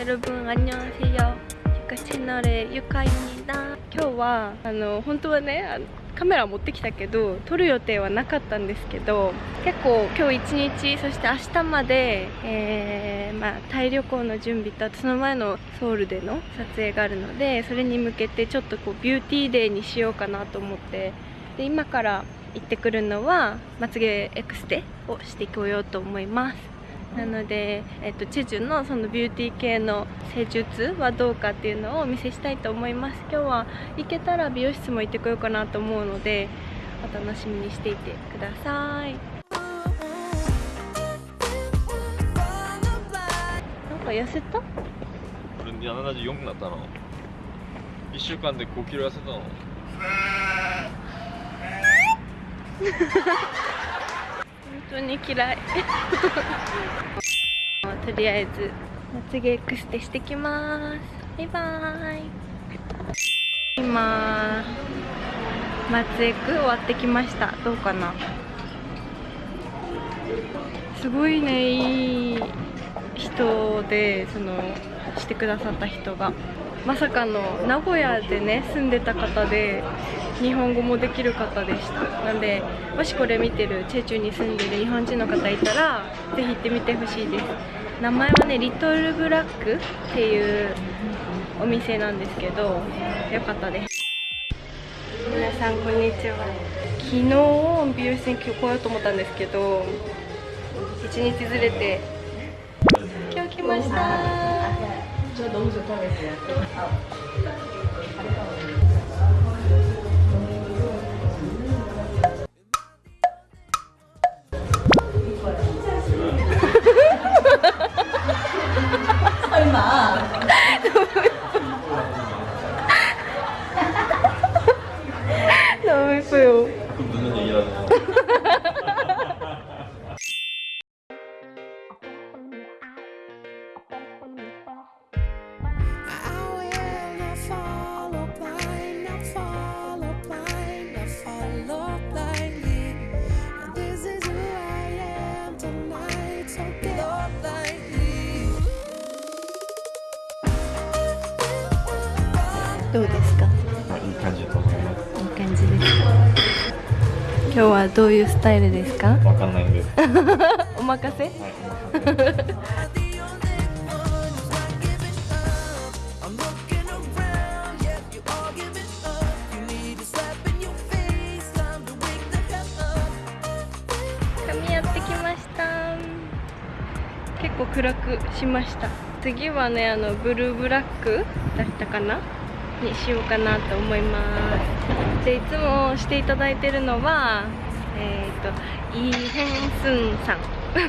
여러분 안녕하세요. 유카 채널의 유카입니다. 今日はあの本当はねあのカメラ持ってきたけど撮る予定はなかったんですけど結構今日一日そして明日まで、えーまあ、タイ旅行の準備とあとその前のソウルでの撮影があるのでそれに向けてちょっとこうビューティーデーにしようかなと思ってで今から行ってくるのはまつげエクステをしてこようと思います なので、えっと、チェジュのそのビューティー系の施術はどうかっていうのをお見せしたいと思います。今日は行けたら美容室も行ってこようかなと思うのでお楽しみにしていてください。なんか痩せた？俺74になったの。1週間で5キロ痩せたの。本 当に嫌い。とりあえずまつげエクステしてきます。バイバーイ。今まつエク終わってきました。どうかな？すごいねいい人でそのしてくださった人が。まさかの名古屋でね住んでた方で日本語もできる方でした。なんでもしこれ見てるチェチュに住んでる日本人の方いたらぜひ行ってみてほしいです。名前はねリトルブラックっていうお店なんですけどよかったです。皆さんこんにちは。昨日美容室に今日来ようと思ったんですけど1日ずれて今日来ました 저 너무 좋다고 했어요. 설 どうですか？いい感じだと思います。いい感じです。か今日はどういうスタイルですか？わかんないんです。お任せ。た。結構暗くしました。次はねあのブルーブラックだったかな？にしようかなと思います。でいつもしていただいてるのはえっ、とイー・ヘンスンさん。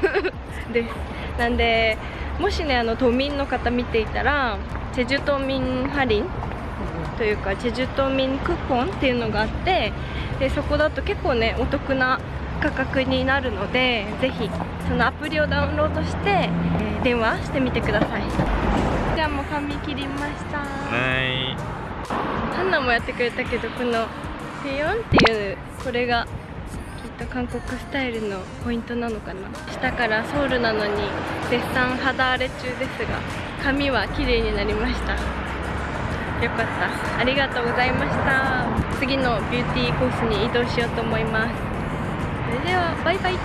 です。なんでもしねあの都民の方見ていたらチェジュ島民ハリン。というかチェジュ島民クーポンっていうのがあってでそこだと結構ねお得な価格になるのでぜひそのアプリをダウンロードして、えー電話してみてください。じゃあもう髪切りました。はい。ハンナもやってくれたけどこのペヨンっていうこれがきっと韓国スタイルのポイントなのかな。下からソウルなのに絶賛肌荒れ中ですが髪は綺麗になりました。よかった。ありがとうございました。次のビューティーコースに移動しようと思います。それではバイバイ。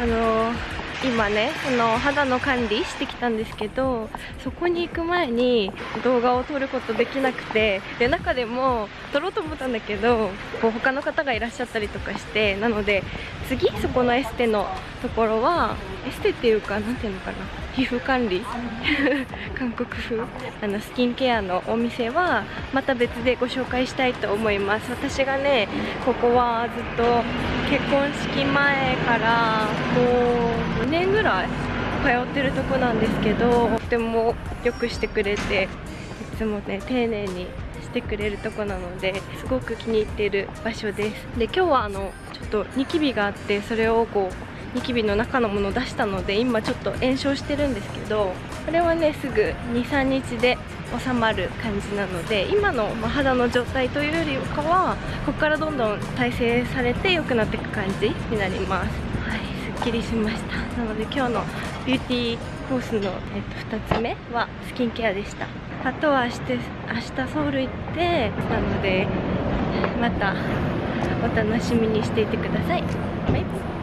あのー今ねその肌の管理してきたんですけどそこに行く前に動画を撮ることできなくてで中でも撮ろうと思ったんだけどこう他の方がいらっしゃったりとかしてなので次そこのエステのところはエステっていうか何ていうのかな。皮膚管理 韓国風あのスキンケアのお店はまた別でご紹介したいと思います。私がねここはずっと結婚式前からもう2年ぐらい通ってるとこなんですけどとてもよくしてくれていつもね丁寧にしてくれるとこなのですごく気に入っている場所です。で今日はあのちょっとニキビがあってそれをこうニキビの中のものを出したので今ちょっと炎症してるんですけどこれはねすぐ23日で収まる感じなので今の肌の状態というよりかはここからどんどん再生されて良くなっていく感じになります。はいすっきりしました。なので今日のビューティーコースの、えっと、2つ目はスキンケアでした。あとは明日明日ソウル行ってなのでまたお楽しみにしていてください。バイバイ